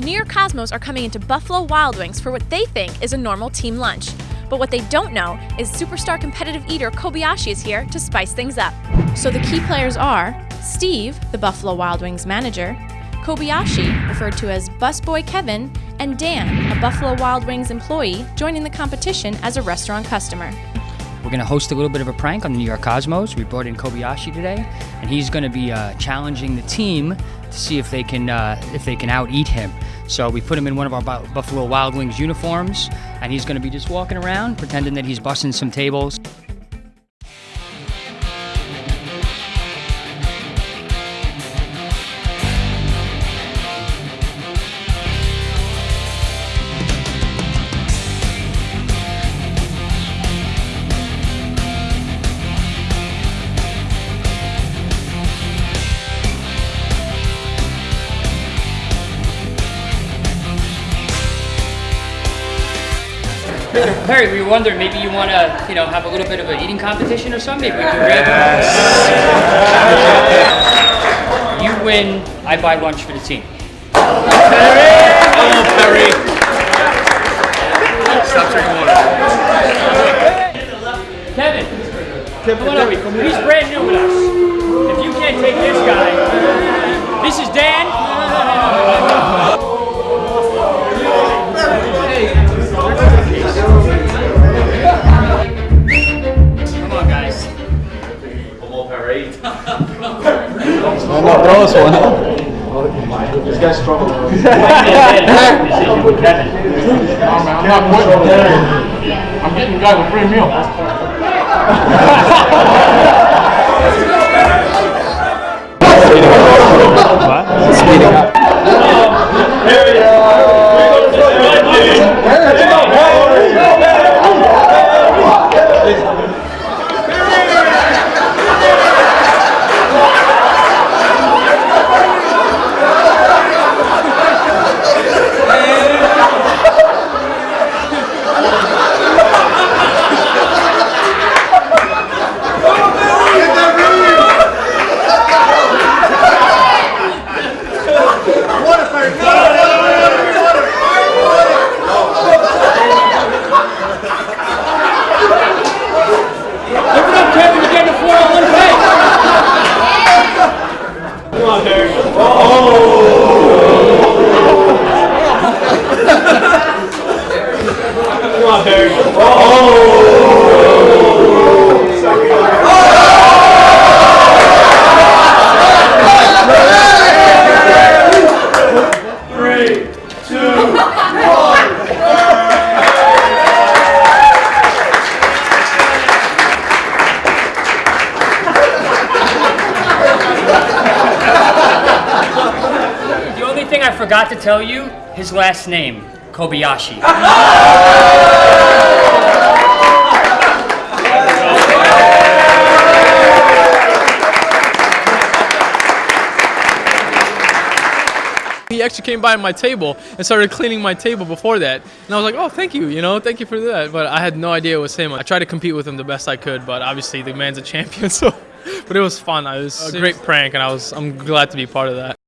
the New York Cosmos are coming into Buffalo Wild Wings for what they think is a normal team lunch. But what they don't know is superstar competitive eater Kobayashi is here to spice things up. So the key players are Steve, the Buffalo Wild Wings manager, Kobayashi, referred to as Busboy Kevin, and Dan, a Buffalo Wild Wings employee, joining the competition as a restaurant customer. We're going to host a little bit of a prank on the New York Cosmos. We brought in Kobayashi today, and he's going to be uh, challenging the team to see if they can uh, if they can out eat him. So we put him in one of our Buffalo Wild Wings uniforms, and he's going to be just walking around pretending that he's busting some tables. Perry, we wonder maybe you want to, you know, have a little bit of an eating competition or something. Maybe we can grab You win, I buy lunch for the team. Perry! Oh, Perry! I'm not those one. This guy's strong. I'm not quitting. I'm getting the guy with free meal. Oh! Forgot to tell you his last name, Kobayashi. He actually came by my table and started cleaning my table before that. And I was like, oh, thank you, you know, thank you for that. But I had no idea it was him. I tried to compete with him the best I could, but obviously the man's a champion, so. But it was fun. It was a great prank, and I was I'm glad to be part of that.